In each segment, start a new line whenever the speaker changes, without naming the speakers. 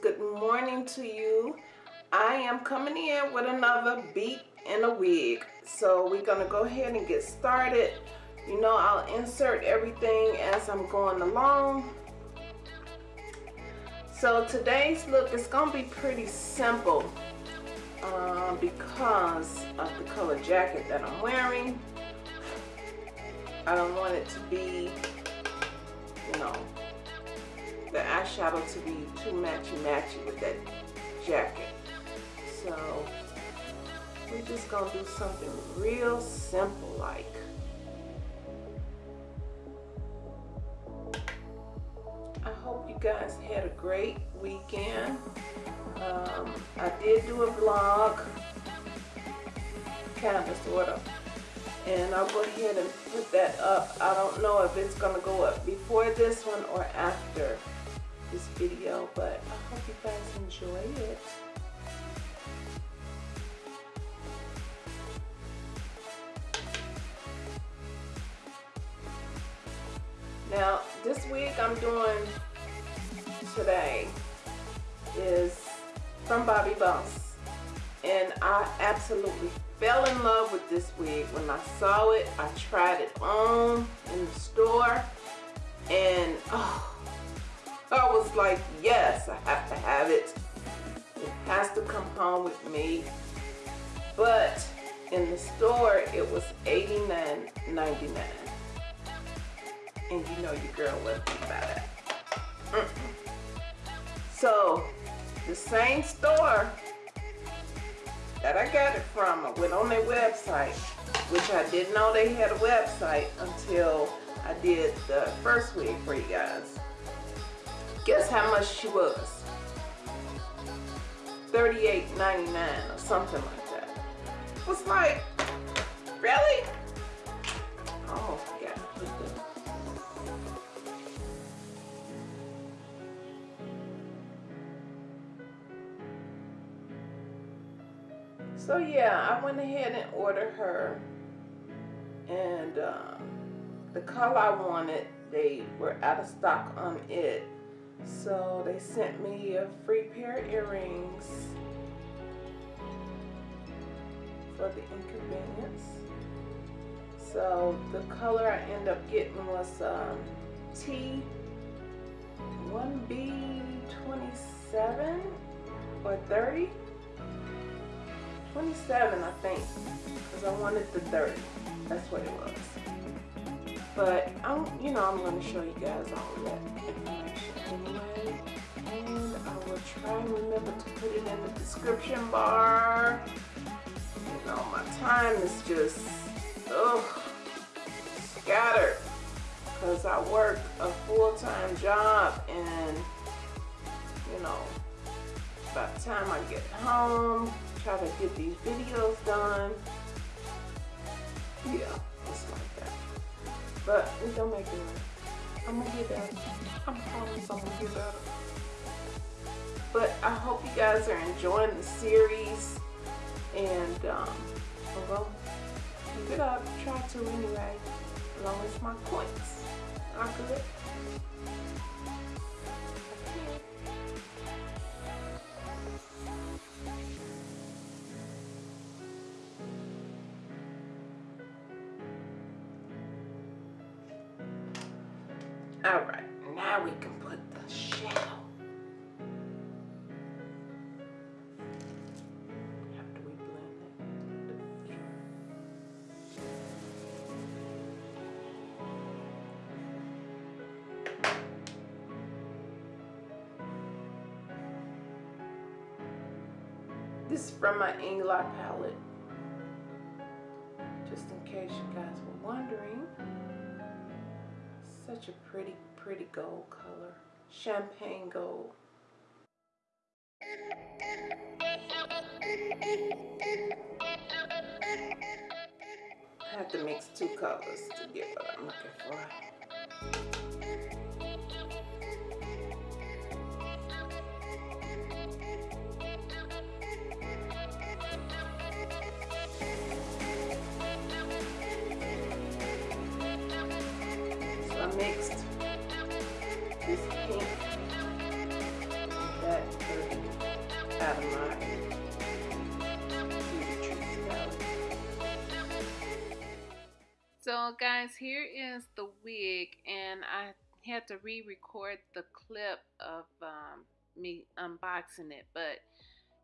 good morning to you. I am coming in with another beat in a wig. So we're gonna go ahead and get started. You know, I'll insert everything as I'm going along. So today's look is gonna be pretty simple uh, because of the color jacket that I'm wearing. I don't want it to be, you know, the eyeshadow to be too matchy-matchy with that jacket. So we're just gonna do something real simple like. I hope you guys had a great weekend. Um, I did do a vlog, kind of, sort of, and I'll go ahead and put that up. I don't know if it's going to go up before this one or after this video, but I hope you guys enjoy it. Now, this wig I'm doing today is from Bobbi Boss. And I absolutely fell in love with this wig. When I saw it, I tried it on in the store. And oh, like, yes, I have to have it. It has to come home with me. But in the store, it was $89.99 and you know your girl wasn't about that. Mm -mm. So the same store that I got it from, I went on their website, which I didn't know they had a website until I did the first week for you guys. Guess how much she was? $38.99 or something like that. It was like, really? Oh, yeah. So yeah, I went ahead and ordered her and um, the color I wanted, they were out of stock on it. So they sent me a free pair of earrings for the inconvenience. So the color I end up getting was um, T1B27 or 30. 27 I think because I wanted the 30 that's what it was but I'm you know I'm going to show you guys all of that anyway and I will try and remember to put it in the description bar you know my time is just ugh scattered because I work a full-time job and you know by the time I get home try to get these videos done. Yeah, it's like that. But don't make it. I'm gonna get better. I'm promise I'm gonna get better. But I hope you guys are enjoying the series and um, gonna keep it up. Try to anyway, as long as my points are good. We can put the it. This is from my Inglot palette. Just in case you guys were wondering such a pretty, pretty gold color. Champagne gold. I have to mix two colors to get what I'm looking for.
So guys, here is the wig and I had to re-record the clip of um, me unboxing it, but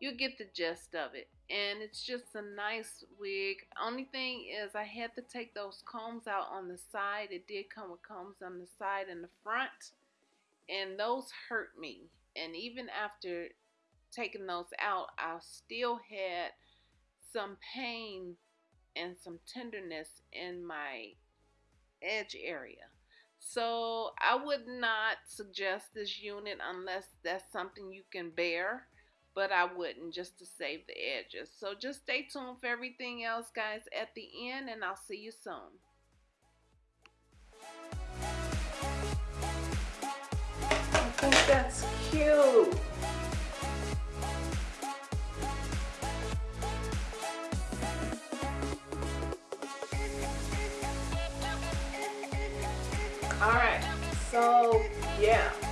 you get the gist of it. And it's just a nice wig. Only thing is I had to take those combs out on the side. It did come with combs on the side and the front. And those hurt me. And even after taking those out, I still had some pain and some tenderness in my edge area. So I would not suggest this unit unless that's something you can bear, but I wouldn't just to save the edges. So just stay tuned for everything else guys at the end and I'll see you soon.
Think that's cute. All right, so yeah.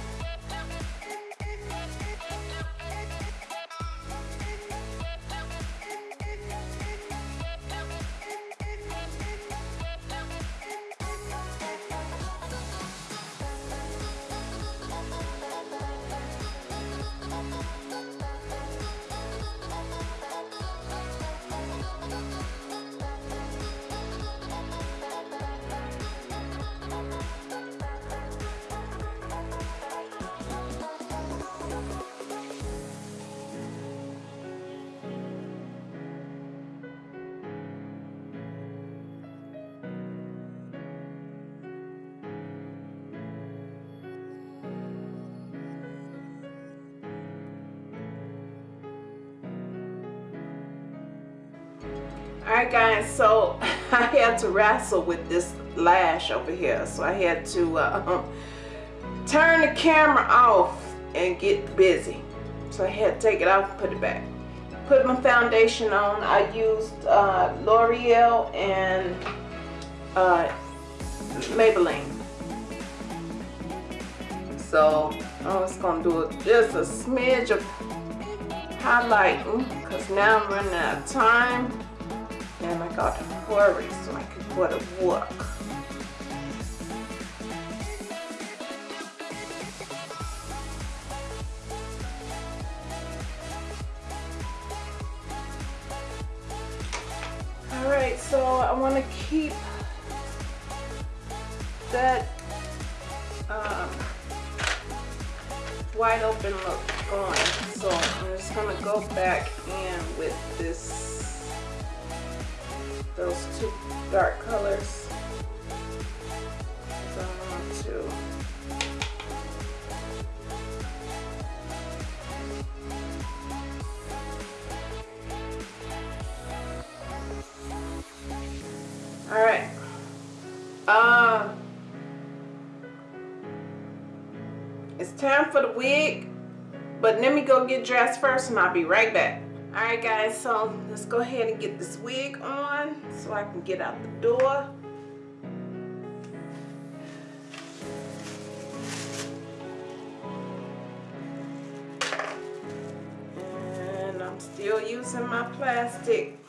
Alright guys, so I had to wrestle with this lash over here. So I had to uh, turn the camera off and get busy. So I had to take it off and put it back. Put my foundation on. I used uh, L'Oreal and uh, Maybelline. So I was going to do just a smidge of highlighting because now I'm running out of time and I got hurry so I could go to work. Alright, so I want to keep that um, wide open look going. So I'm just going to go back in with this those two dark colors. So I want to All right. Um, it's time for the wig, but let me go get dressed first and I'll be right back. Alright guys, so let's go ahead and get this wig on so I can get out the door. And I'm still using my plastic